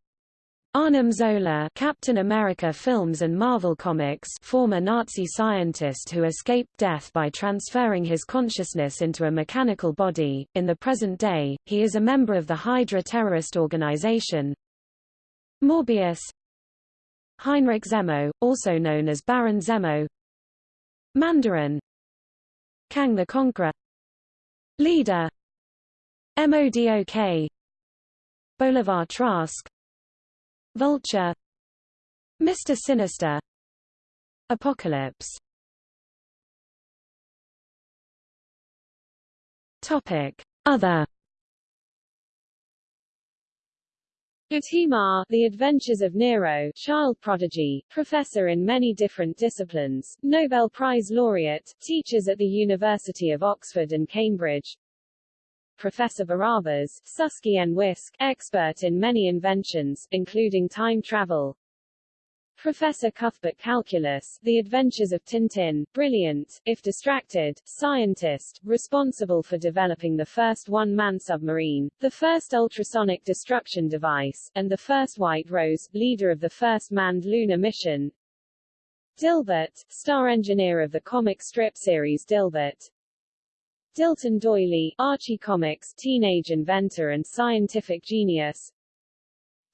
Arnim Zola Captain America films and Marvel Comics former Nazi scientist who escaped death by transferring his consciousness into a mechanical body. In the present day, he is a member of the Hydra terrorist organization, Morbius. Heinrich Zemo, also known as Baron Zemo. Mandarin. Kang the Conqueror. Leader. MODOK Bolivar Trask Vulture Mr. Sinister Apocalypse Topic Other Utima, The Adventures of Nero, child prodigy, professor in many different disciplines, Nobel Prize laureate, teachers at the University of Oxford and Cambridge. Professor Barabbas, Susky and Wisk, expert in many inventions, including time travel, Professor Cuthbert Calculus, The Adventures of Tintin, brilliant, if distracted, scientist, responsible for developing the first one-man submarine, the first ultrasonic destruction device, and the first White Rose, leader of the first manned lunar mission. Dilbert, star engineer of the comic strip series Dilbert. Dilton Doiley, Archie Comics teenage inventor and scientific genius,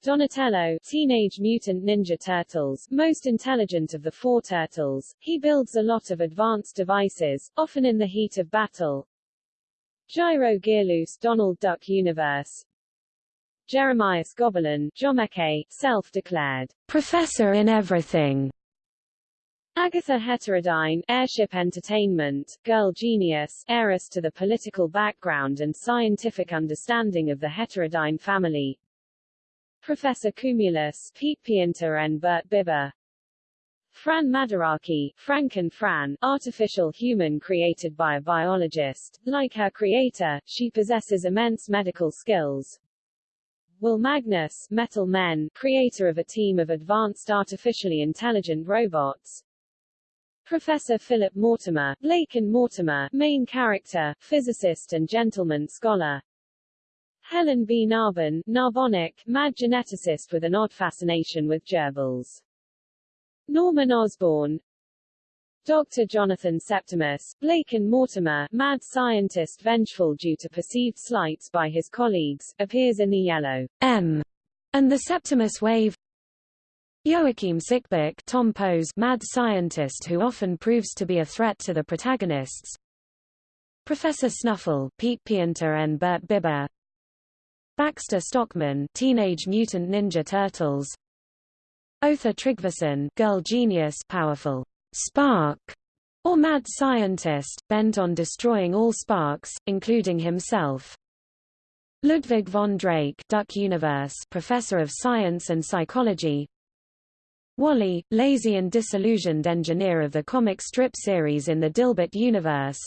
Donatello, Teenage Mutant Ninja Turtles, most intelligent of the four turtles, he builds a lot of advanced devices, often in the heat of battle. Gyro Gearloose Donald Duck Universe Jeremias Gobelin, Jommeke, self-declared professor in everything. Agatha Heterodyne, Airship Entertainment, Girl Genius, heiress to the political background and scientific understanding of the Heterodyne family, Professor Cumulus, Pete Pienter and Bert Bibber. Fran Madaraki, Franken Fran, artificial human created by a biologist. Like her creator, she possesses immense medical skills. Will Magnus, Metal Men, creator of a team of advanced artificially intelligent robots. Professor Philip Mortimer, Blake and Mortimer, main character, physicist and gentleman scholar. Helen B. Narbon, Narbonic, mad geneticist with an odd fascination with gerbils. Norman Osborn, Dr. Jonathan Septimus, Blake and Mortimer, mad scientist vengeful due to perceived slights by his colleagues, appears in the Yellow M and the Septimus Wave. Joachim Sickbeck, Tom Pose, mad scientist who often proves to be a threat to the protagonists. Professor Snuffle, Pete Pienter and Bert Bibber, Baxter Stockman, Teenage Mutant Ninja Turtles. Otha Tryggvason, Girl Genius, powerful spark, or mad scientist, bent on destroying all sparks, including himself. Ludwig von Drake, Duck Universe, Professor of Science and Psychology. Wally, lazy and disillusioned engineer of the comic strip series in the Dilbert universe.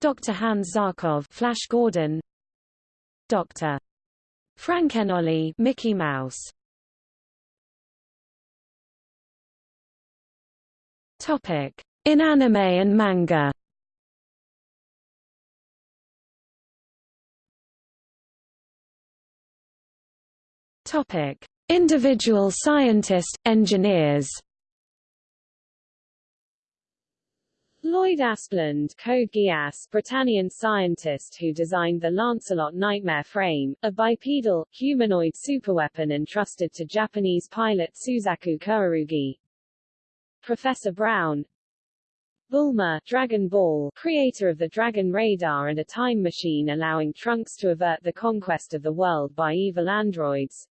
Dr. Hans Zarkov, Flash Gordon. Dr. Frankenollie Mickey Mouse. Topic: In anime and manga. Topic: Individual scientist engineers. Lloyd Asplund, Code Geass, Britannian scientist who designed the Lancelot Nightmare frame, a bipedal, humanoid superweapon entrusted to Japanese pilot Suzaku Kururugi. Professor Brown Bulma, Dragon Ball, creator of the Dragon Radar and a time machine allowing Trunks to avert the conquest of the world by evil androids.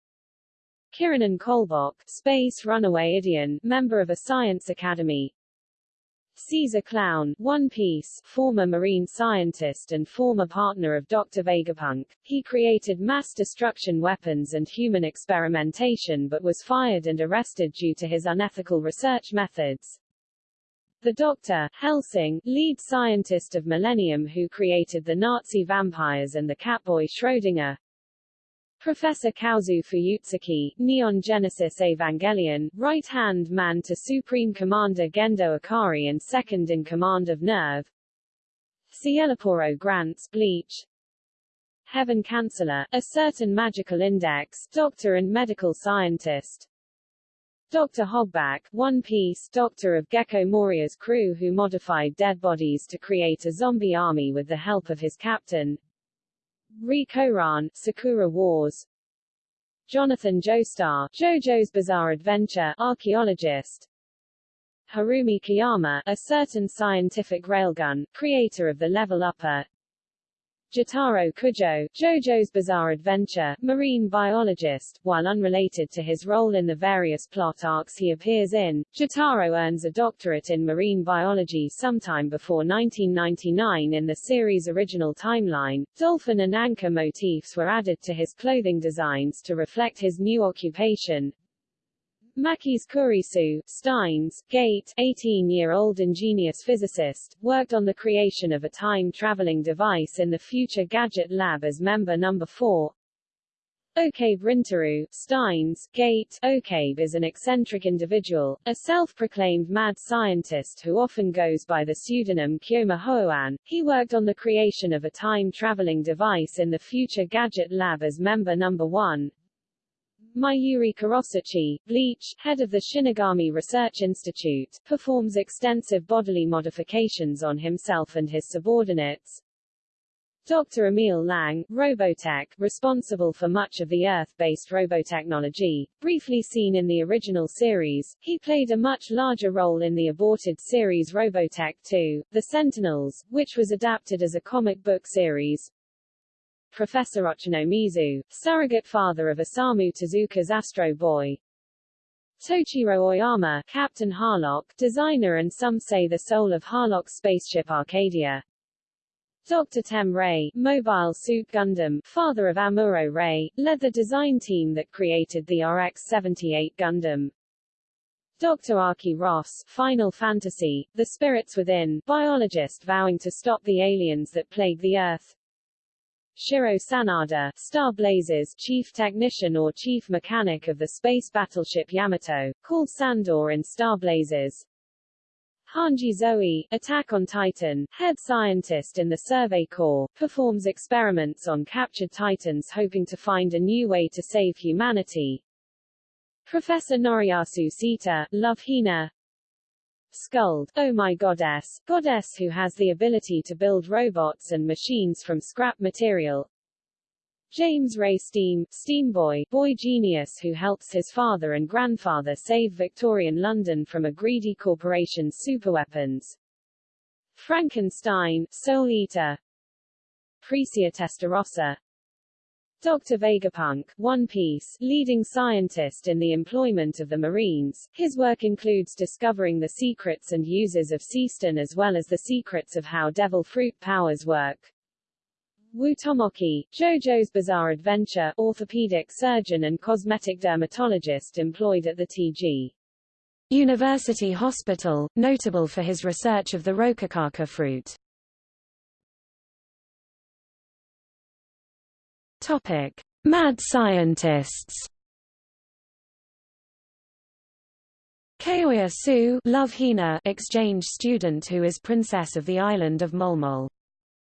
Kiranan Kolbok, space runaway Ideon, member of a science academy. Caesar Clown, One Piece, former marine scientist and former partner of Dr. Vegapunk. He created mass destruction weapons and human experimentation but was fired and arrested due to his unethical research methods. The Doctor, Hellsing, lead scientist of Millennium who created the Nazi vampires and the Catboy Schrödinger. Professor Kozo Fuyutsuki, Neon Genesis Evangelion, right-hand man to Supreme Commander Gendo Ikari and second-in-command of NERV. Szayelaporro Granz Bleach. Heaven Canceller, a certain magical index, doctor and medical scientist. Dr. Hogback, One Piece Doctor of Gecko Moria's crew who modified dead bodies to create a zombie army with the help of his captain. Rikoran, Sakura Wars. Jonathan Joestar, JoJo's Bizarre Adventure, archaeologist. Harumi Kiyama, a certain scientific railgun, creator of the level upper, Jotaro Kujo, JoJo's Bizarre Adventure, marine biologist, while unrelated to his role in the various plot arcs he appears in, Jotaro earns a doctorate in marine biology sometime before 1999 in the series' original timeline. Dolphin and anchor motifs were added to his clothing designs to reflect his new occupation, Makise Kurisu, Steins Gate, 18-year-old ingenious physicist, worked on the creation of a time-traveling device in the Future Gadget Lab as member number 4. Okabe Rintaro, Steins Gate, Okabe is an eccentric individual, a self-proclaimed mad scientist who often goes by the pseudonym Kyoma Hoan. He worked on the creation of a time-traveling device in the Future Gadget Lab as member number 1. Mayuri Kurotsuchi, Bleach, head of the Shinigami Research Institute, performs extensive bodily modifications on himself and his subordinates. Dr. Emil Lang, Robotech, responsible for much of the Earth-based robotechnology, briefly seen in the original series, he played a much larger role in the aborted series Robotech 2, The Sentinels, which was adapted as a comic book series, Professor Ochanomizu, surrogate father of Osamu Tezuka's Astro Boy. Tochiro Oyama, Captain Harlock, designer and some say the soul of Harlock's spaceship Arcadia. Dr. Tem Ray, Mobile Suit Gundam, father of Amuro Ray, led the design team that created the RX-78 Gundam. Dr. Aki Ross, Final Fantasy, The Spirits Within, biologist vowing to stop the aliens that plague the Earth. Shiro Sanada, Star Blazers chief technician or chief mechanic of the space battleship Yamato, called Sandor in Star Blazers. Hanji Zoe, Attack on Titan, head scientist in the Survey Corps, performs experiments on captured Titans hoping to find a new way to save humanity. Professor Noriyasu Seta, Love Hina, Skuld, oh my goddess, goddess who has the ability to build robots and machines from scrap material. James Ray Steam, Steam Boy, boy genius who helps his father and grandfather save Victorian London from a greedy corporation's superweapons. Frankenstein, Soul Eater. Precia Testarossa, Dr. Vegapunk, One Piece, leading scientist in the employment of the Marines, his work includes discovering the secrets and uses of Seastone as well as the secrets of how devil fruit powers work. Wu Tomoki, JoJo's Bizarre Adventure, orthopedic surgeon and cosmetic dermatologist employed at the TG. University Hospital, notable for his research of the Rokakaka fruit. Topic: Mad scientists. Kaolla Su Love Hina exchange student who is princess of the island of Molmol.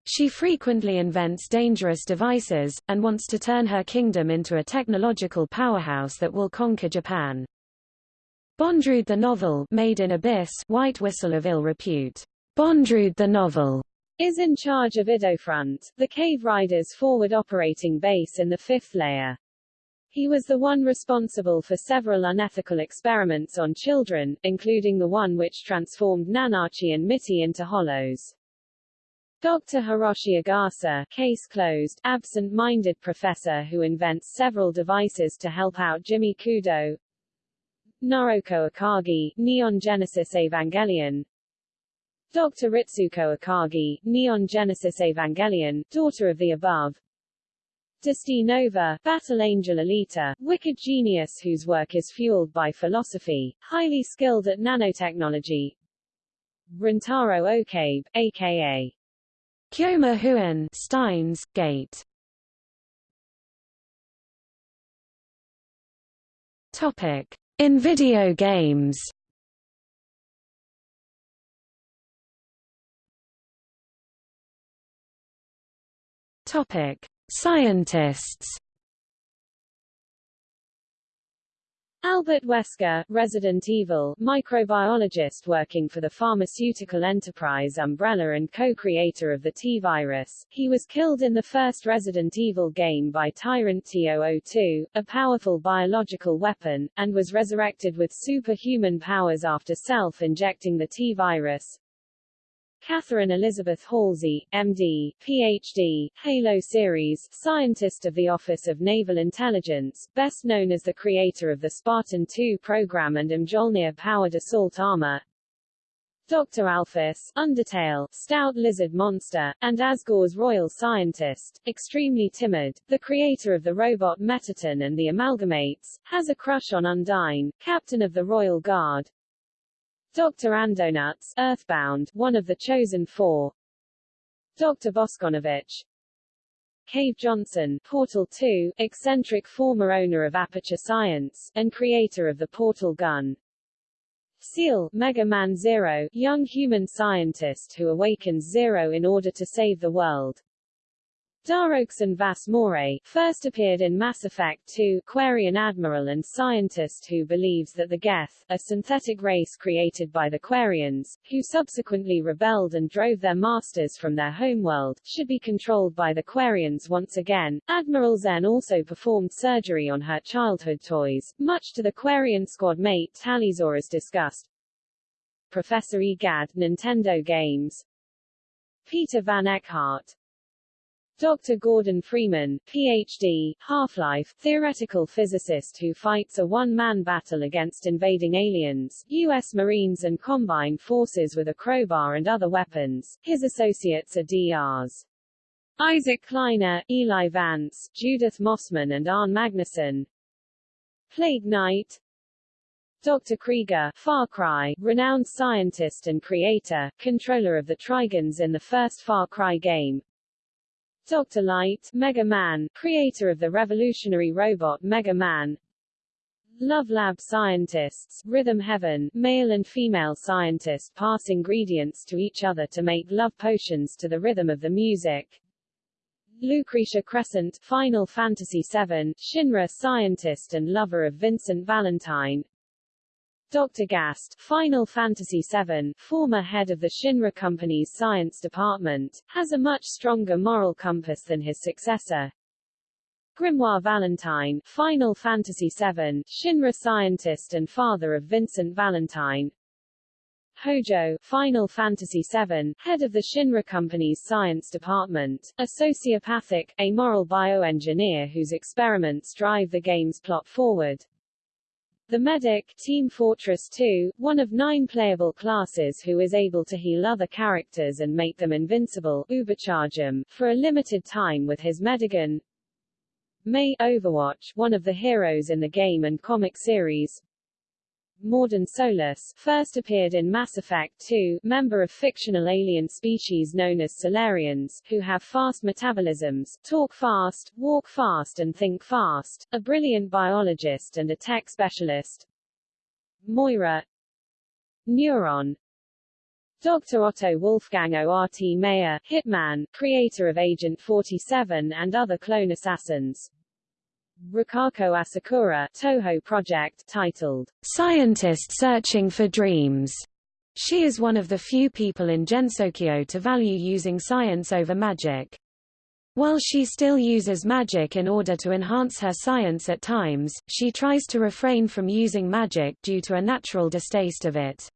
She frequently invents dangerous devices, and wants to turn her kingdom into a technological powerhouse that will conquer Japan. Bondrewd the novel Made in Abyss White Whistle of ill repute. Bondrewd the novel is in charge of Idofront, the Cave Riders forward operating base in the fifth layer. He was the one responsible for several unethical experiments on children, including the one which transformed Nanachi and Mitty into hollows. Dr. Hiroshi Agasa, case closed, absent-minded professor who invents several devices to help out Jimmy Kudo. Naoko Akagi, Neon Genesis Evangelion. Dr. Ritsuko Akagi, Neon Genesis Evangelion, daughter of the above. Desty Nova, Battle Angel Alita, wicked genius whose work is fueled by philosophy, highly skilled at nanotechnology. Rintaro Okabe, aka Kyoma Huen Steins Gate Topic In video games Topic Scientists Albert Wesker, Resident Evil, microbiologist working for the pharmaceutical enterprise Umbrella and co-creator of the T-virus, he was killed in the first Resident Evil game by Tyrant T-002, a powerful biological weapon, and was resurrected with superhuman powers after self-injecting the T-virus. Catherine Elizabeth Halsey, MD, PhD, Halo series, scientist of the Office of Naval Intelligence, best known as the creator of the Spartan II program and Mjolnir-powered assault armor. Dr. Alphys, Undertale, stout lizard monster, and Asgore's royal scientist, extremely timid, the creator of the robot Mettaton and the Amalgamates, has a crush on Undyne, captain of the Royal Guard, Dr. Andonuts, Earthbound, one of the chosen four. Dr. Bosconovitch, Cave Johnson, Portal 2, eccentric former owner of Aperture Science, and creator of the Portal gun. Ciel, Mega Man Zero, young human scientist who awakens Zero in order to save the world. Daro'Xen Vas Moreh, first appeared in Mass Effect 2, Quarian admiral and scientist who believes that the Geth, a synthetic race created by the Quarians, who subsequently rebelled and drove their masters from their homeworld, should be controlled by the Quarians once again. Admiral Xen also performed surgery on her childhood toys, much to the Quarian squad mate Tali'Zorah's disgust. Professor Egad, Nintendo Games Peter Van Eckhart, Dr. Gordon Freeman, Ph.D., Half-Life, theoretical physicist who fights a one-man battle against invading aliens, U.S. Marines and Combine forces with a crowbar and other weapons. His associates are Drs. Isaac Kleiner, Eli Vance, Judith Mossman and Arne Magnusson. Plague Knight, Dr. Krieger, Far Cry, renowned scientist and creator, controller of the Trigens in the first Far Cry game, Dr. Light, Mega Man, creator of the revolutionary robot Mega Man. Love Lab scientists, Rhythm Heaven, male and female scientists pass ingredients to each other to make love potions to the rhythm of the music. Lucrecia Crescent, Final Fantasy VII, Shinra scientist and lover of Vincent Valentine. Dr. Gast, Final Fantasy VII, former head of the Shinra Company's science department, has a much stronger moral compass than his successor. Grimoire Valentine, Final Fantasy VII, Shinra scientist and father of Vincent Valentine. Hojo, Final Fantasy VII, head of the Shinra Company's science department, a sociopathic, amoral bioengineer whose experiments drive the game's plot forward. The medic, Team Fortress 2, one of nine playable classes who is able to heal other characters and make them invincible, Ubercharge them, for a limited time with his Medigun. Mei Overwatch, one of the heroes in the game and comic series, Mordin Solus, first appeared in Mass Effect 2, member of fictional alien species known as Salarians, who have fast metabolisms, talk fast, walk fast and think fast, a brilliant biologist and a tech specialist. Moira Neuron Dr. Otto Wolfgang O.R.T. Meyer, Hitman, creator of Agent 47 and other clone assassins, Rikako Asakura Touhou project titled Scientist Searching for Dreams. She is one of the few people in Gensokyo to value using science over magic. While she still uses magic in order to enhance her science at times, she tries to refrain from using magic due to a natural distaste of it.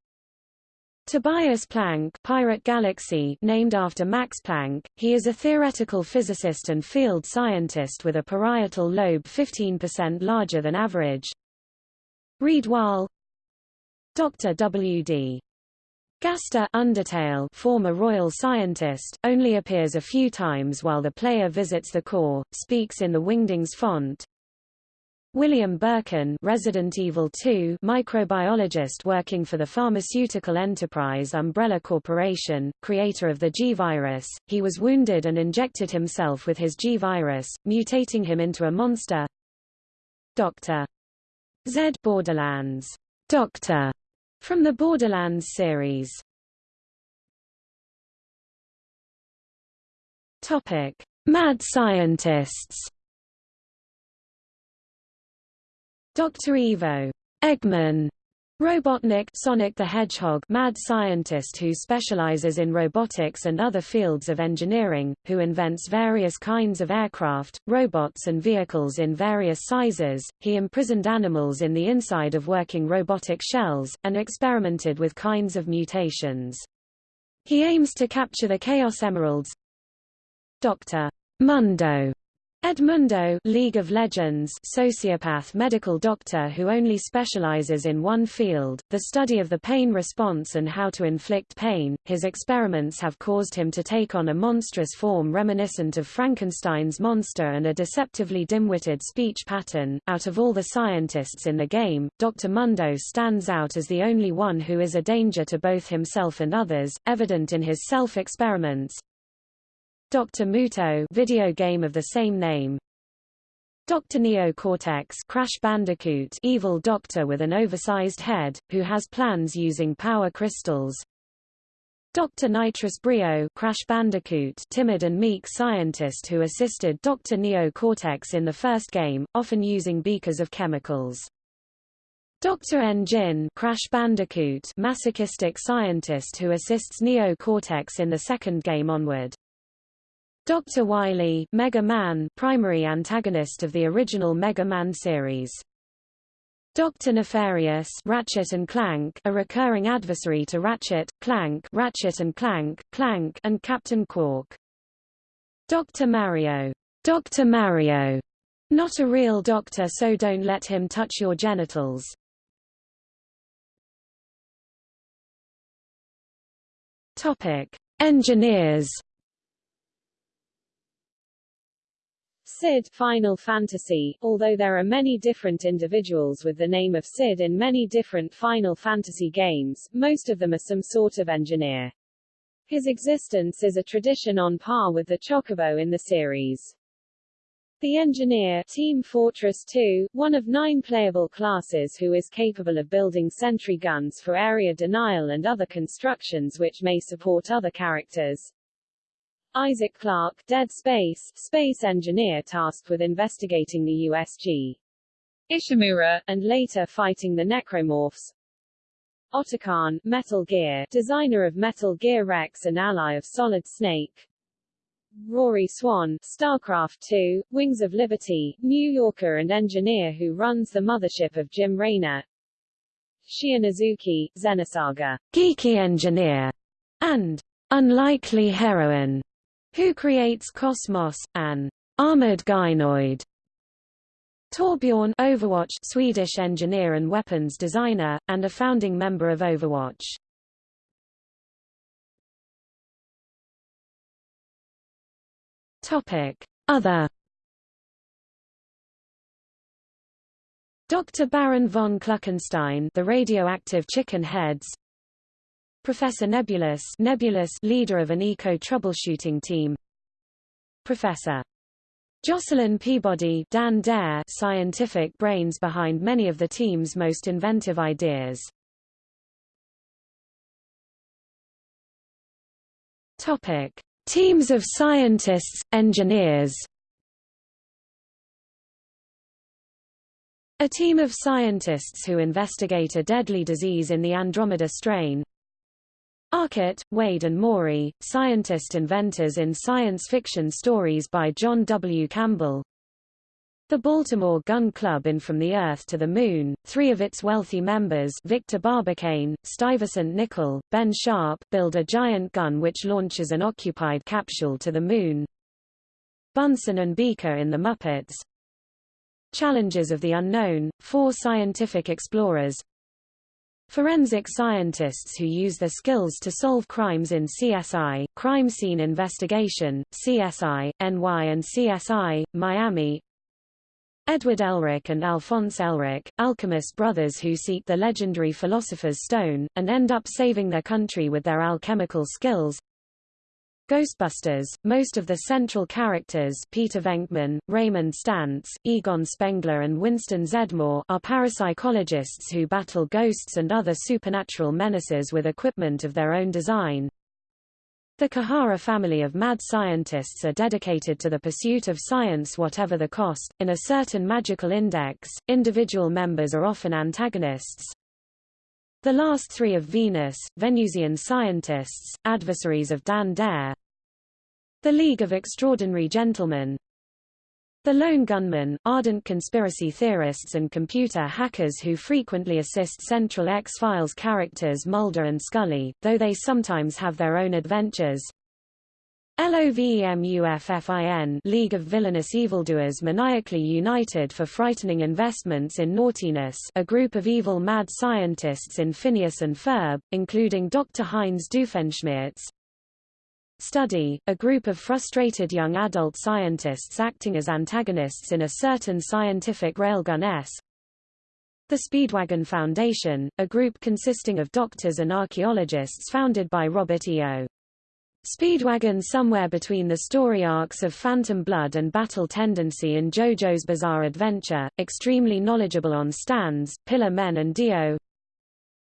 Tobias Planck Pirate Galaxy named after Max Planck, he is a theoretical physicist and field scientist with a parietal lobe 15% larger than average. Reed Wahl Dr. W.D. Gaster Undertale former royal scientist, only appears a few times while the player visits the core, speaks in the Wingdings font. William Birkin Resident Evil 2 microbiologist working for the pharmaceutical enterprise Umbrella Corporation, creator of the G-Virus, he was wounded and injected himself with his G-Virus, mutating him into a monster. Dr. Z Borderlands Doctor from the Borderlands series. Topic: Mad scientists. Dr. Ivo Eggman Robotnik Sonic the Hedgehog mad scientist who specializes in robotics and other fields of engineering, who invents various kinds of aircraft, robots and vehicles in various sizes. He imprisoned animals in the inside of working robotic shells, and experimented with kinds of mutations. He aims to capture the Chaos Emeralds. Dr. Mundo Edmundo League of Legends sociopath medical doctor who only specializes in one field, the study of the pain response and how to inflict pain. His experiments have caused him to take on a monstrous form reminiscent of Frankenstein's monster and a deceptively dim-witted speech pattern. Out of all the scientists in the game, Dr. Mundo stands out as the only one who is a danger to both himself and others, evident in his self-experiments, Dr. Muto video game of the same name. Dr. Neo Cortex Crash Bandicoot evil doctor with an oversized head, who has plans using power crystals. Dr. Nitrous Brio Crash Bandicoot timid and meek scientist who assisted Dr. Neo Cortex in the first game, often using beakers of chemicals. Dr. N. Gin Crash Bandicoot masochistic scientist who assists Neo Cortex in the second game onward. Dr. Wily Mega Man primary antagonist of the original Mega Man series. Dr. Nefarious Ratchet and Clank a recurring adversary to Ratchet, Clank Ratchet and Clank, Clank and Captain Qwark. Dr. Mario Dr. Mario not a real doctor so don't let him touch your genitals. Topic. Engineers Sid Final Fantasy, although there are many different individuals with the name of Sid in many different Final Fantasy games, most of them are some sort of engineer. His existence is a tradition on par with the Chocobo in the series. The engineer Team Fortress 2, one of nine playable classes who is capable of building sentry guns for area denial and other constructions which may support other characters. Isaac Clarke, Dead Space, space engineer tasked with investigating the USG Ishimura, and later fighting the Necromorphs. Otacon, Metal Gear, designer of Metal Gear Rex and ally of Solid Snake. Rory Swan, StarCraft 2, Wings of Liberty, New Yorker and engineer who runs the mothership of Jim Raynor. Shion Uzuki, Xenosaga, geeky engineer, and unlikely heroine. Who creates Cosmos, an armored gynoid. Torbjorn Overwatch Swedish engineer and weapons designer, and a founding member of Overwatch. Topic. Other Dr. Baron von Kluckenstein the radioactive chicken heads Professor Nebulous Nebulous leader of an eco-troubleshooting team Professor Jocelyn Peabody Dan Dare scientific brains behind many of the team's most inventive ideas. Topic: Teams of scientists, engineers. A team of scientists who investigate a deadly disease in the Andromeda strain, Arcot, Wade and Morey, scientist inventors in science fiction stories by John W. Campbell. The Baltimore Gun Club in From the Earth to the Moon, three of its wealthy members Victor Barbicane, Stuyvesant Nickel, Ben Sharp build a giant gun which launches an occupied capsule to the Moon. Bunsen and Beaker in The Muppets. Challengers of the Unknown, four scientific explorers, Forensic scientists who use their skills to solve crimes in CSI, Crime Scene Investigation, CSI, NY and CSI, Miami. Edward Elric and Alphonse Elric, alchemist brothers who seek the legendary Philosopher's Stone, and end up saving their country with their alchemical skills. Ghostbusters, most of the central characters Peter Venkman, Raymond Stantz, Egon Spengler and Winston Zeddemore are parapsychologists who battle ghosts and other supernatural menaces with equipment of their own design. The Kihara family of mad scientists are dedicated to the pursuit of science whatever the cost. In a certain magical index, individual members are often antagonists, the last three of Venus, Venusian scientists, adversaries of Dan Dare. The League of Extraordinary Gentlemen. The lone gunmen, ardent conspiracy theorists and computer hackers who frequently assist Central X-Files characters Mulder and Scully, though they sometimes have their own adventures. LOVEMUFFIN League of Villainous Evildoers Maniacally United for Frightening Investments in Naughtiness a group of evil mad scientists in Phineas and Ferb, including Dr. Heinz Doofenshmirtz. Study, a group of frustrated young adult scientists acting as antagonists in a certain scientific railgun S. The Speedwagon Foundation, a group consisting of doctors and archaeologists founded by Robert E.O. Speedwagon somewhere between the story arcs of Phantom Blood and Battle Tendency in JoJo's Bizarre Adventure, extremely knowledgeable on stands, Pillar Men and Dio.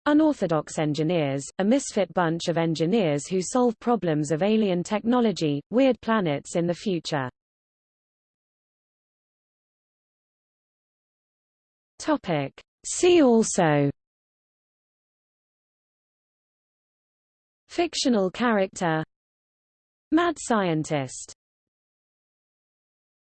Unorthodox Engineers, a misfit bunch of engineers who solve problems of alien technology, weird planets in the future. Topic. See also Fictional character Mad scientist